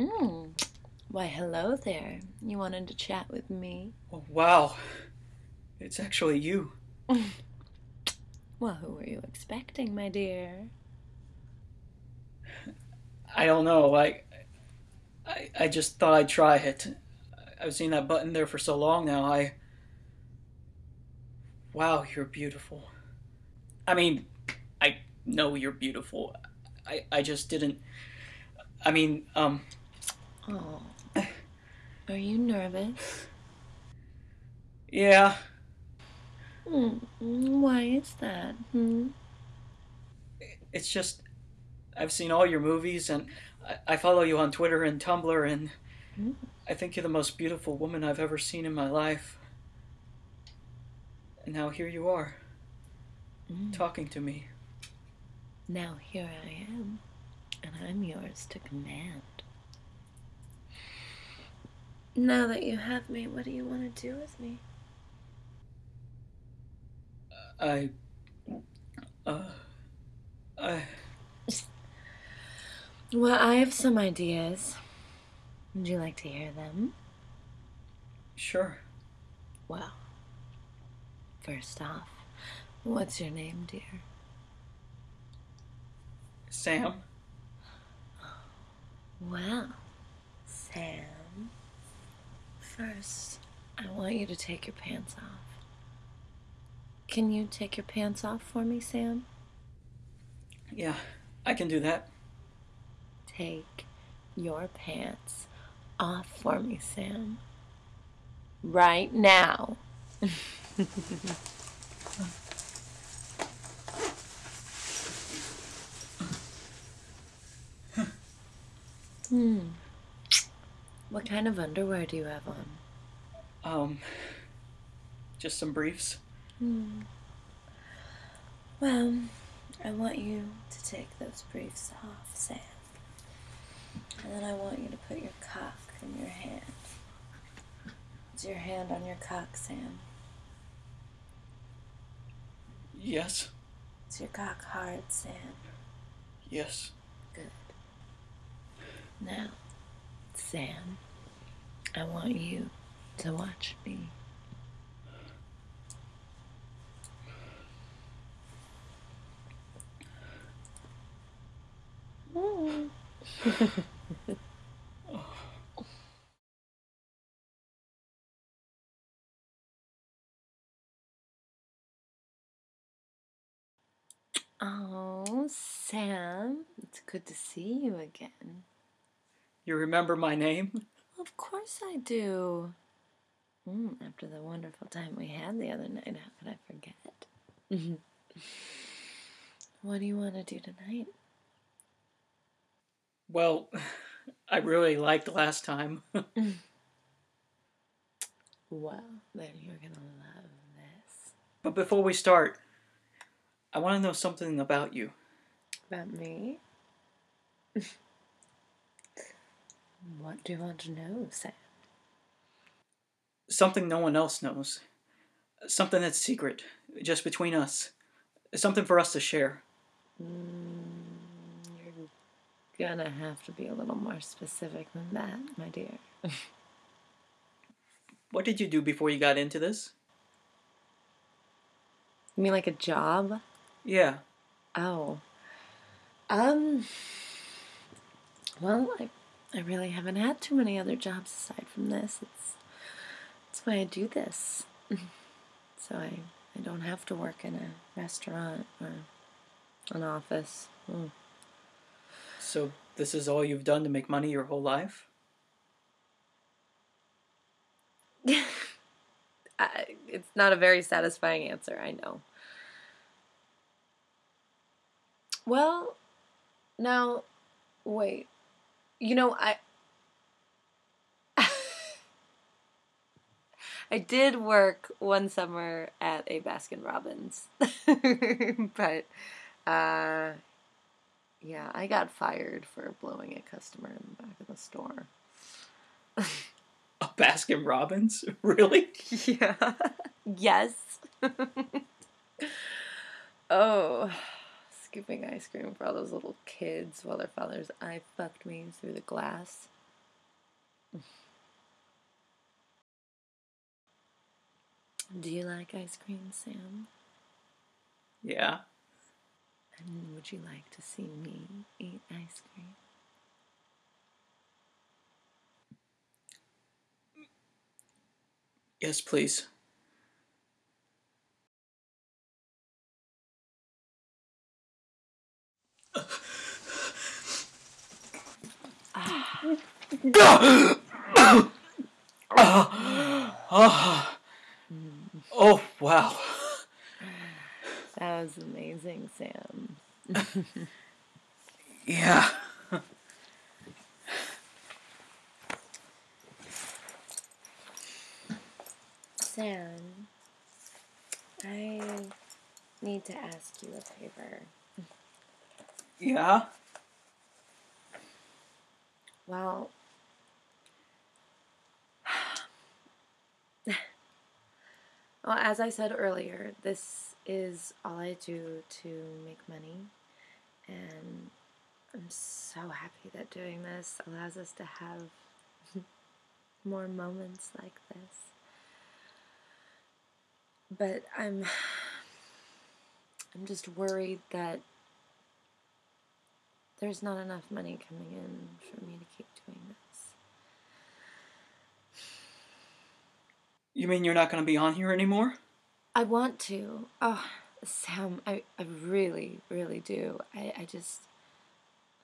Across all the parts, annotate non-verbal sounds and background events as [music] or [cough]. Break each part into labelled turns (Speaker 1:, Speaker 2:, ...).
Speaker 1: Mm. Why, hello there. You wanted to chat with me?
Speaker 2: Oh, wow. It's actually you. [laughs]
Speaker 1: Well, who were you expecting, my dear?
Speaker 2: I don't know. I, I, I just thought I'd try it. I've seen that button there for so long now. I. Wow, you're beautiful. I mean, I know you're beautiful. I, I just didn't. I mean, um.
Speaker 1: Oh. Are you nervous?
Speaker 2: Yeah.
Speaker 1: Hmm. Why is that? Hmm?
Speaker 2: It's just. I've seen all your movies and I, I follow you on Twitter and Tumblr and
Speaker 1: Mm.
Speaker 2: I think you're the most beautiful woman I've ever seen in my life. And now here you are,
Speaker 1: Mm.
Speaker 2: talking to me.
Speaker 1: Now here I am, and I'm yours to command. Now that you have me, what do you want to do with me?
Speaker 2: I. Uh. I.
Speaker 1: Well, I have some ideas. Would you like to hear them?
Speaker 2: Sure.
Speaker 1: Well, first off, what's your name, dear?
Speaker 2: Sam?
Speaker 1: Well, Sam, first, I want you to take your pants off. Can you take your pants off for me, Sam?
Speaker 2: Yeah, I can do that.
Speaker 1: Take your pants off for me, Sam. Right now. [laughs] hmm. What kind of underwear do you have on?
Speaker 2: Um. Just some briefs.
Speaker 1: Hmm. Well, I want you to take those briefs off, Sam. And then I want you to put your cock in your hand. Is your hand on your cock, Sam?
Speaker 2: Yes.
Speaker 1: Is your cock hard, Sam?
Speaker 2: Yes.
Speaker 1: Good. Now, Sam, I want you to watch me. [laughs] Oh, Sam, it's good to see you again.
Speaker 2: You remember my name? [laughs]
Speaker 1: Of course I do. Mm, after the wonderful time we had the other night, how could I forget? [laughs] what do you want to do tonight?
Speaker 2: Well, [laughs] I really liked last time.
Speaker 1: Well, then you're gonna love this.
Speaker 2: but before we start, I want to know something about you.
Speaker 1: About me? What do you want to know, Sam?
Speaker 2: Something no one else knows. Something that's secret, just between us. Something for us to share.
Speaker 1: Mm, you're gonna have to be a little more specific than that, my dear. [laughs]
Speaker 2: What did you do before you got into this?
Speaker 1: You mean like a job?
Speaker 2: Yeah.
Speaker 1: Oh. Um. Well, I, I really haven't had too many other jobs aside from this. It's that's why I do this. [laughs] so I I don't have to work in a restaurant or an office. Mm.
Speaker 2: So this is all you've done to make money your whole life? [laughs]
Speaker 1: I, it's not a very satisfying answer, I know. Well, now, wait. You know, I. [laughs] I did work one summer at a Baskin Robbins. [laughs] but, uh, yeah, I got fired for blowing a customer in the back of the store.
Speaker 2: A Baskin Robbins? [laughs] Really?
Speaker 1: Yeah. yes. oh, scooping ice cream for all those little kids while their fathers eye fucked me through the glass. Do you like ice cream, Sam?
Speaker 2: Yeah.
Speaker 1: And would you like to see me eat ice cream?
Speaker 2: Yes, please. Oh, wow.
Speaker 1: That was amazing, Sam.
Speaker 2: Yeah.
Speaker 1: Sam, I need to ask you a favor.
Speaker 2: Yeah?
Speaker 1: Well, [sighs] well, as I said earlier, this is all I do to make money, and I'm so happy that doing this allows us to have [laughs] more moments like this. But I'm [sighs] I'm just worried that there's not enough money coming in for me to keep doing this.
Speaker 2: You mean you're not going to be on here anymore?
Speaker 1: I want to. Oh, Sam, I, I really, really do. I, I just,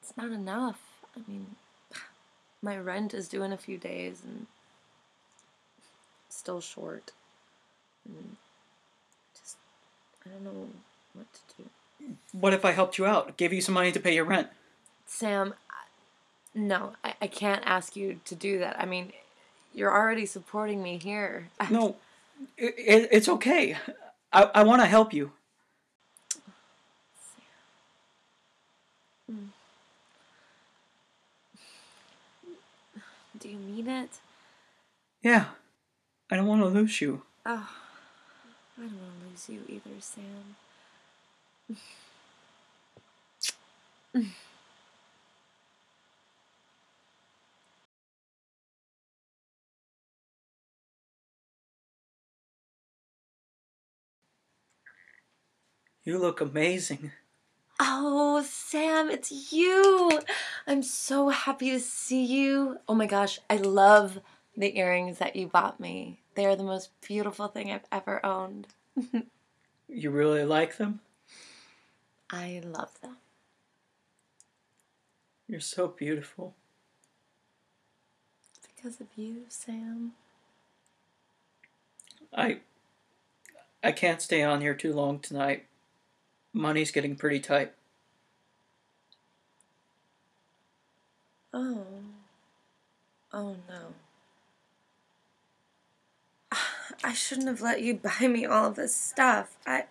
Speaker 1: it's not enough. I mean, [sighs] my rent is due in a few days and still short. And just, I don't know what to do.
Speaker 2: What if I helped you out? Gave you some money to pay your rent?
Speaker 1: Sam, no, I, I can't ask you to do that. I mean, you're already supporting me here. [laughs]
Speaker 2: No, it, it, it's okay. I, I want to help you. Hmm.
Speaker 1: Do you mean it?
Speaker 2: Yeah. I don't want to lose you.
Speaker 1: Oh, I don't want to lose you either, Sam. [laughs]
Speaker 2: You look amazing.
Speaker 1: Oh, Sam, it's you. I'm so happy to see you. Oh my gosh, I love the earrings that you bought me. They are the most beautiful thing I've ever owned. [laughs]
Speaker 2: You really like them?
Speaker 1: I love them.
Speaker 2: You're so beautiful.
Speaker 1: Because of you, Sam.
Speaker 2: I I can't stay on here too long tonight. Money's getting pretty tight.
Speaker 1: Oh. Oh no. [sighs] I shouldn't have let you buy me all of this stuff. I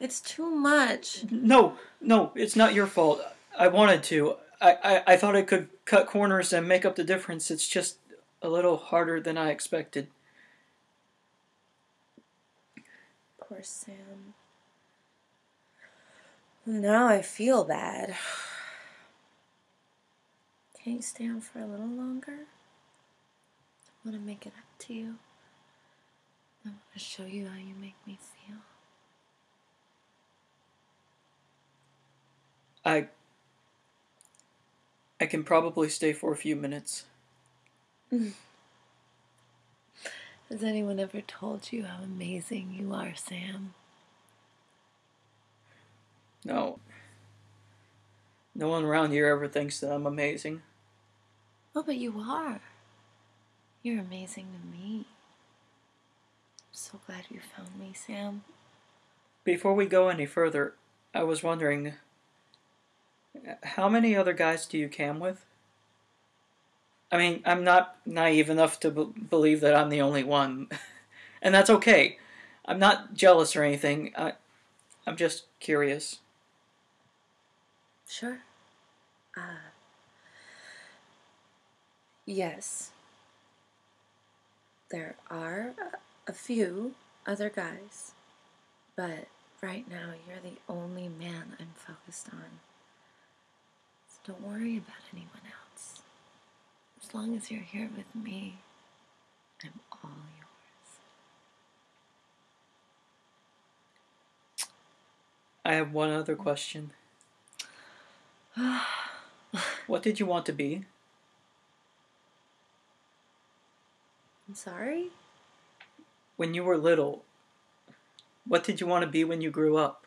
Speaker 1: it's too much.
Speaker 2: No, no, it's not your fault. I wanted to. I, I, I thought I could cut corners and make up the difference. It's just a little harder than I expected.
Speaker 1: Poor Sam. Now I feel bad. [sighs] Can you stay on for a little longer? I want to make it up to you. I want to show you how you make me feel.
Speaker 2: I I can probably stay for a few minutes. [laughs]
Speaker 1: Has anyone ever told you how amazing you are, Sam?
Speaker 2: No. No one around here ever thinks that I'm amazing.
Speaker 1: Oh, but you are. You're amazing to me. I'm so glad you found me, Sam.
Speaker 2: Before we go any further, I was wondering how many other guys do you cam with? I mean, I'm not naive enough to b- believe that I'm the only one. [laughs] and that's okay. I'm not jealous or anything. I, I'm just curious.
Speaker 1: Sure. Uh, yes. There are a, few other guys, but right now you're the only man I'm focused on. So don't worry about anyone else. As long as you're here with me, I'm all yours.
Speaker 2: I have one other question. [sighs] what did you want to be?
Speaker 1: I'm sorry?
Speaker 2: When you were little, what did you want to be when you grew up?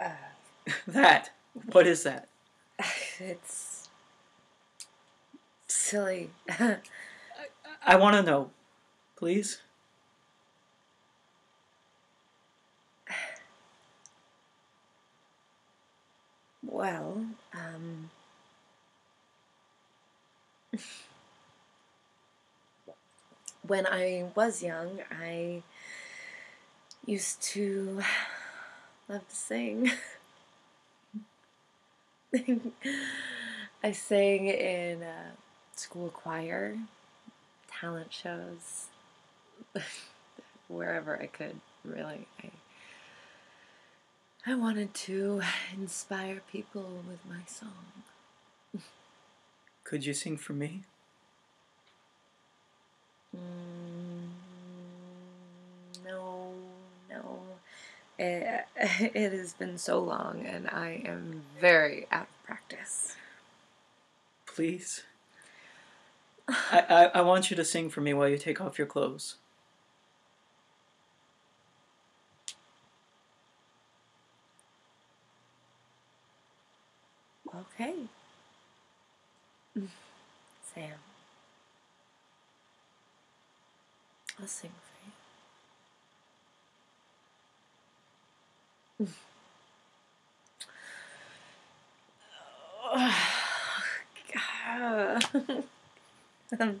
Speaker 1: Uh, [laughs]
Speaker 2: that. What is that? [laughs]
Speaker 1: it's silly. [laughs]
Speaker 2: I want to know. Please?
Speaker 1: Well, um. [laughs] when I was young, I used to [sighs] love to sing. [laughs] I sang in a school choir, talent shows, [laughs] wherever I could, really. I, I wanted to inspire people with my song.
Speaker 2: Could you sing for me?
Speaker 1: Mm, no, no. It, [laughs] it has been so long, and I am very out of practice.
Speaker 2: Please? [sighs] I, I, I want you to sing for me while you take off your clothes.
Speaker 1: Okay. [laughs] Sam. I'll sing for you. [laughs] Oh, God. I'm [laughs] um,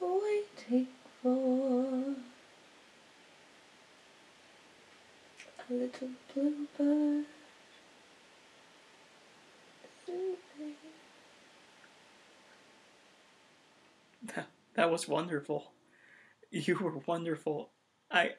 Speaker 1: waiting for a little bluebird.
Speaker 2: That was wonderful. You were wonderful. I.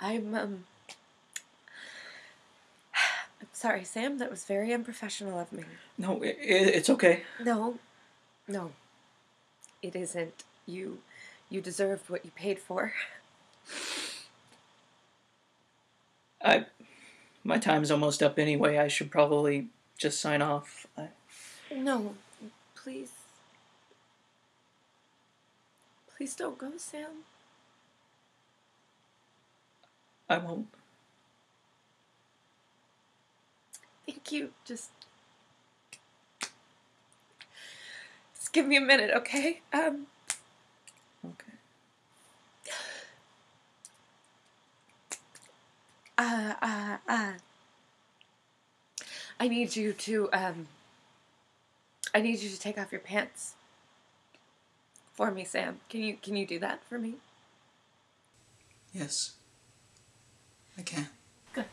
Speaker 1: I'm um I'm [sighs] Sorry, Sam. That was very unprofessional of me.
Speaker 2: No, it, it's okay.
Speaker 1: No, no, it isn't. You, you deserved what you paid for.
Speaker 2: I, my time's almost up anyway. I should probably just sign off. I,
Speaker 1: No, please. Please don't go, Sam.
Speaker 2: I won't.
Speaker 1: Thank you. Just. Just give me a minute, okay? Um,
Speaker 2: Okay.
Speaker 1: uh, uh, uh. I need you to, um. I need you to take off your pants. For me, Sam. Can you can you do that for me?
Speaker 2: Yes. I can.
Speaker 1: Good.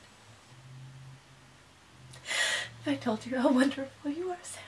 Speaker 1: I told you how wonderful you are, Sam.